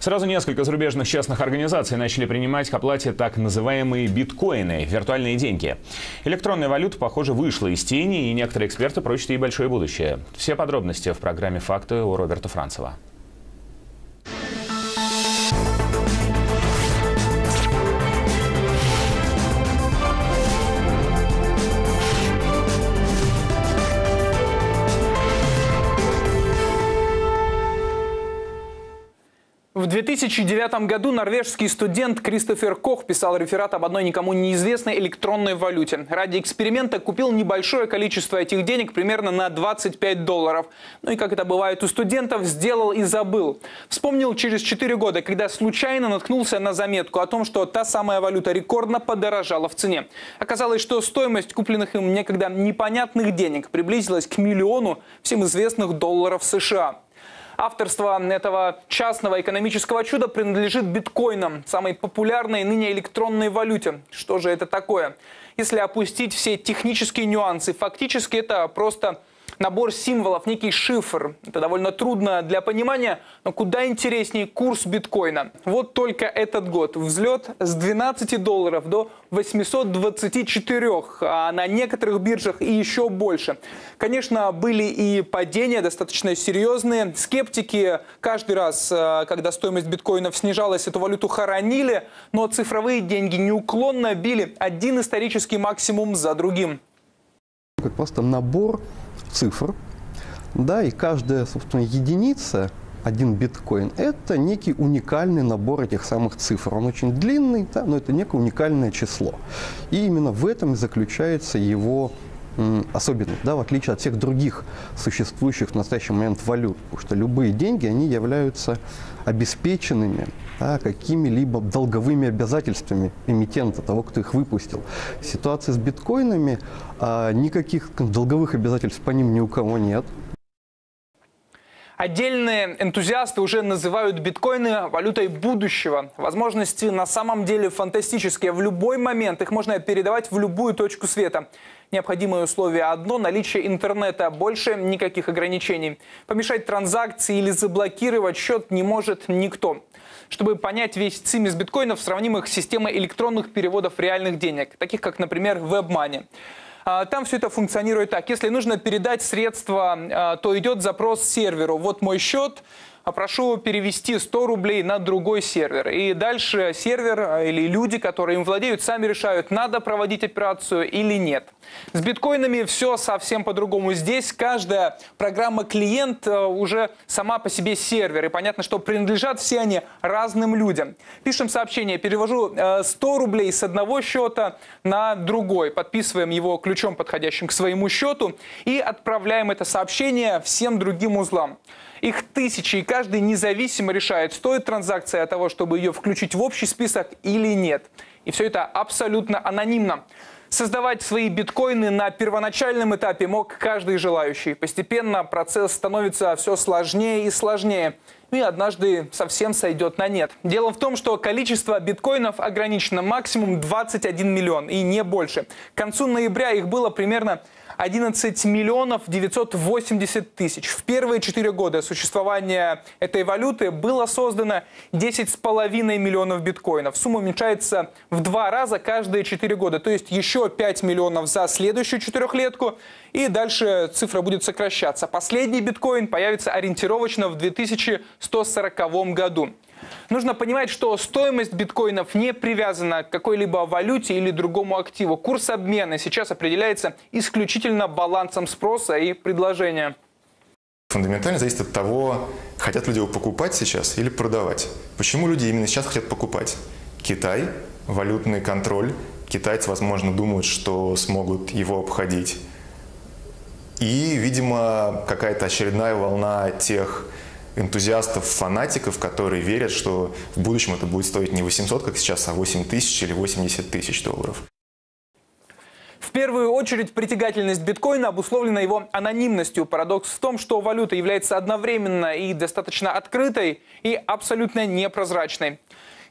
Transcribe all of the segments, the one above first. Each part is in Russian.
Сразу несколько зарубежных частных организаций начали принимать к оплате так называемые биткоины – виртуальные деньги. Электронная валюта, похоже, вышла из тени, и некоторые эксперты прочат ей большое будущее. Все подробности в программе «Факты» у Роберта Францева. 2009 году норвежский студент Кристофер Кох писал реферат об одной никому неизвестной электронной валюте. Ради эксперимента купил небольшое количество этих денег, примерно на 25 долларов. Ну и, как это бывает у студентов, сделал и забыл. Вспомнил через 4 года, когда случайно наткнулся на заметку о том, что та самая валюта рекордно подорожала в цене. Оказалось, что стоимость купленных им некогда непонятных денег приблизилась к миллиону всем известных долларов США. Авторство этого частного экономического чуда принадлежит биткоинам, самой популярной ныне электронной валюте. Что же это такое? Если опустить все технические нюансы, фактически это просто набор символов, некий шифр. Это довольно трудно для понимания, но куда интереснее курс биткоина. Вот только этот год взлет с 12 долларов до 824, а на некоторых биржах и еще больше. Конечно, были и падения достаточно серьезные. Скептики каждый раз, э, когда стоимость биткоинов снижалась, эту валюту хоронили, но цифровые деньги неуклонно били один исторический максимум за другим. Просто набор цифр, да, и каждая, собственно, единица, один биткоин, это некий уникальный набор этих самых цифр. Он очень длинный, да, но это некое уникальное число. И именно в этом и заключается его особенность, да, в отличие от всех других существующих в настоящий момент валют. Потому что любые деньги, они являются обеспеченными да, какими-либо долговыми обязательствами эмитента, того, кто их выпустил. В ситуации с биткоинами а, никаких долговых обязательств по ним ни у кого нет. Отдельные энтузиасты уже называют биткоины валютой будущего. Возможности на самом деле фантастические. В любой момент их можно передавать в любую точку света. Необходимое условие одно – наличие интернета. Больше никаких ограничений. Помешать транзакции или заблокировать счет не может никто. Чтобы понять весь цимис биткоинов, сравним их с системой электронных переводов реальных денег, таких как, например, WebMoney. А, там все это функционирует так. Если нужно передать средства, а, то идет запрос серверу. Вот мой счет, прошу перевести 100 рублей на другой сервер. И дальше сервер а, или люди, которые им владеют, сами решают, надо проводить операцию или нет. С биткоинами все совсем по-другому. Здесь каждая программа-клиент а, уже сама по себе сервер. И понятно, что принадлежат все они разным людям. Пишем сообщение, перевожу 100 рублей с одного счета на другой. Подписываем его ключом, подходящим к своему счету. И отправляем это сообщение всем другим узлам. Их тысячи, и каждый независимо решает, стоит транзакция от того, чтобы ее включить в общий список или нет. И все это абсолютно анонимно. Создавать свои биткоины на первоначальном этапе мог каждый желающий. Постепенно процесс становится все сложнее и сложнее. И однажды совсем сойдет на нет. Дело в том, что количество биткоинов ограничено максимум 21 миллион и не больше. К концу ноября их было примерно 11 миллионов 980 тысяч. В первые четыре года существования этой валюты было создано 10,5 миллионов биткоинов. Сумма уменьшается в два раза каждые четыре года, то есть еще 5 миллионов за следующую четырехлетку, и дальше цифра будет сокращаться. Последний биткоин появится ориентировочно в 2140 году. Нужно понимать, что стоимость биткоинов не привязана к какой-либо валюте или другому активу. Курс обмена сейчас определяется исключительно балансом спроса и предложения. Фундаментально зависит от того, хотят люди его покупать сейчас или продавать. Почему люди именно сейчас хотят покупать? Китай, валютный контроль. Китайцы, возможно, думают, что смогут его обходить. И, видимо, какая-то очередная волна тех энтузиастов, фанатиков, которые верят, что в будущем это будет стоить не 800, как сейчас, а 8 тысяч или 80 тысяч долларов. В первую очередь притягательность биткоина обусловлена его анонимностью. Парадокс в том, что валюта является одновременно и достаточно открытой, и абсолютно непрозрачной.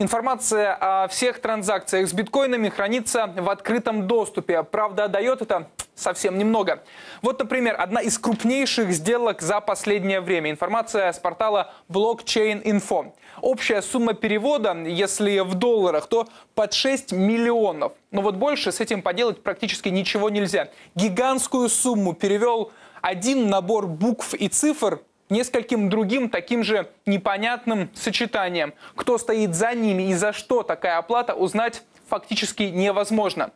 Информация о всех транзакциях с биткоинами хранится в открытом доступе. Правда, дает это совсем немного. Вот, например, одна из крупнейших сделок за последнее время. Информация с портала Blockchain Info. Общая сумма перевода, если в долларах, то под 6 миллионов. Но вот больше с этим поделать практически ничего нельзя. Гигантскую сумму перевел один набор букв и цифр нескольким другим таким же непонятным сочетанием. Кто стоит за ними и за что такая оплата, узнать фактически невозможно.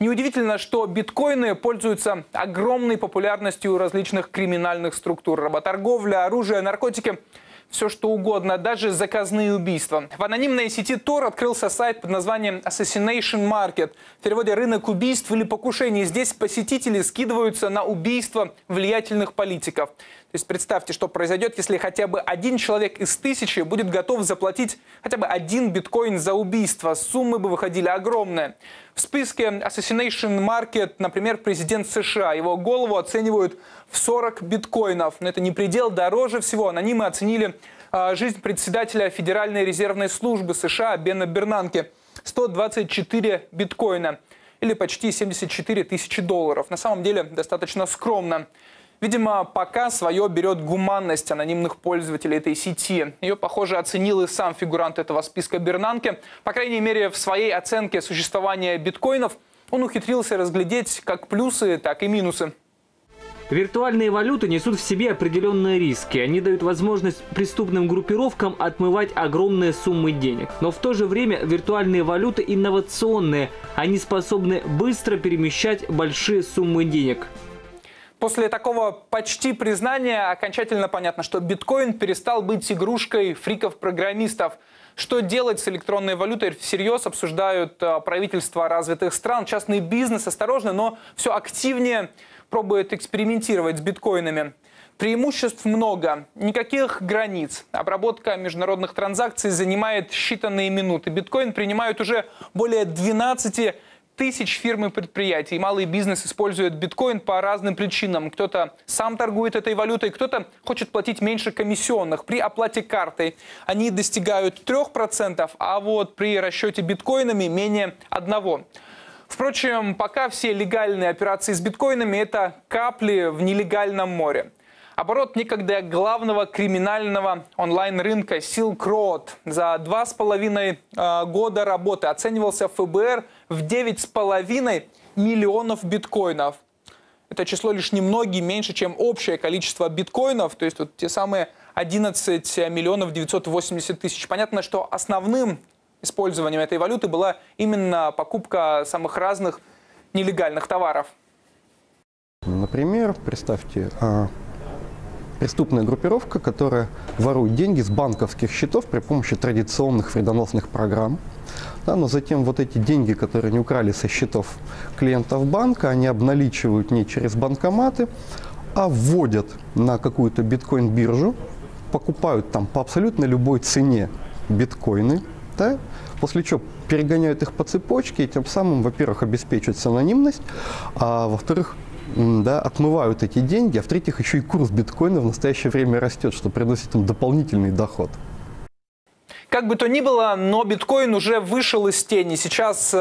Неудивительно, что биткоины пользуются огромной популярностью у различных криминальных структур. Работорговля, оружие, наркотики – все что угодно, даже заказные убийства. В анонимной сети Tor открылся сайт под названием Assassination Market. В переводе «рынок убийств» или «покушений». Здесь посетители скидываются на убийства влиятельных политиков. То есть представьте, что произойдет, если хотя бы один человек из тысячи будет готов заплатить хотя бы один биткоин за убийство. Суммы бы выходили огромные. В списке Assassination Market, например, президент США. Его голову оценивают в 40 биткоинов. Но это не предел, дороже всего. Анонимы оценили э, жизнь председателя Федеральной резервной службы США Бена Бернанке. 124 биткоина или почти 74 тысячи долларов. На самом деле достаточно скромно. Видимо, пока свое берет гуманность анонимных пользователей этой сети. Ее, похоже, оценил и сам фигурант этого списка Бернанке. По крайней мере, в своей оценке существования биткоинов он ухитрился разглядеть как плюсы, так и минусы. Виртуальные валюты несут в себе определенные риски. Они дают возможность преступным группировкам отмывать огромные суммы денег. Но в то же время виртуальные валюты инновационные. Они способны быстро перемещать большие суммы денег. После такого почти признания окончательно понятно, что биткоин перестал быть игрушкой фриков-программистов. Что делать с электронной валютой всерьез обсуждают э, правительства развитых стран. Частный бизнес осторожно, но все активнее пробует экспериментировать с биткоинами. Преимуществ много, никаких границ. Обработка международных транзакций занимает считанные минуты. Биткоин принимают уже более 12 тысяч фирм и предприятий. Малый бизнес использует биткоин по разным причинам. Кто-то сам торгует этой валютой, кто-то хочет платить меньше комиссионных. При оплате картой они достигают 3%, а вот при расчете биткоинами менее 1%. Впрочем, пока все легальные операции с биткоинами – это капли в нелегальном море. Оборот некогда главного криминального онлайн-рынка Silk Road за два с половиной а, года работы оценивался ФБР в девять с половиной миллионов биткоинов. Это число лишь немногие меньше, чем общее количество биткоинов, то есть вот те самые 11 миллионов 980 тысяч. Понятно, что основным использованием этой валюты была именно покупка самых разных нелегальных товаров. Например, представьте, а, преступная группировка, которая ворует деньги с банковских счетов при помощи традиционных вредоносных программ. Да, но затем вот эти деньги, которые они украли со счетов клиентов банка, они обналичивают не через банкоматы, а вводят на какую-то биткоин-биржу, покупают там по абсолютно любой цене биткоины, да, после чего перегоняют их по цепочке и тем самым, во-первых, обеспечивают анонимность, а во-вторых, да, отмывают эти деньги, а в-третьих, еще и курс биткоина в настоящее время растет, что приносит им дополнительный доход. Как бы то ни было, но биткоин уже вышел из тени. Сейчас э,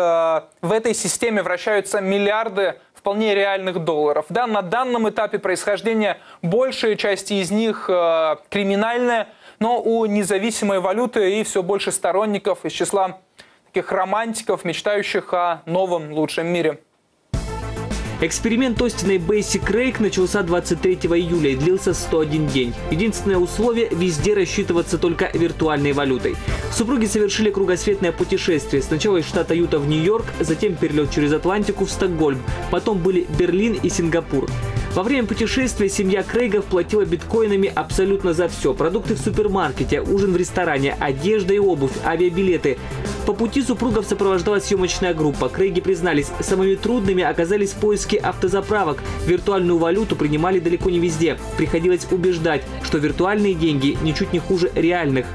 в этой системе вращаются миллиарды вполне реальных долларов. Да, на данном этапе происхождения большая часть из них э, криминальная, но у независимой валюты и все больше сторонников из числа таких романтиков, мечтающих о новом лучшем мире. Эксперимент Остина и Бейси Крейг начался 23 июля и длился 101 день. Единственное условие – везде рассчитываться только виртуальной валютой. Супруги совершили кругосветное путешествие. Сначала из штата Юта в Нью-Йорк, затем перелет через Атлантику в Стокгольм. Потом были Берлин и Сингапур. Во время путешествия семья Крейгов платила биткоинами абсолютно за все. Продукты в супермаркете, ужин в ресторане, одежда и обувь, авиабилеты. По пути супругов сопровождала съемочная группа. Крейги признались, самыми трудными оказались поиски автозаправок. Виртуальную валюту принимали далеко не везде. Приходилось убеждать, что виртуальные деньги ничуть не хуже реальных.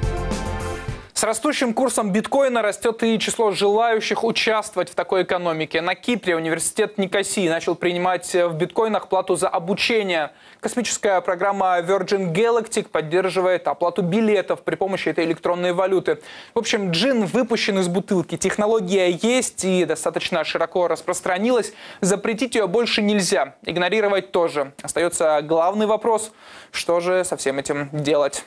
С растущим курсом биткоина растет и число желающих участвовать в такой экономике. На Кипре университет Никосии начал принимать в биткоинах плату за обучение. Космическая программа Virgin Galactic поддерживает оплату билетов при помощи этой электронной валюты. В общем, джин выпущен из бутылки. Технология есть и достаточно широко распространилась. Запретить ее больше нельзя. Игнорировать тоже. Остается главный вопрос, что же со всем этим делать.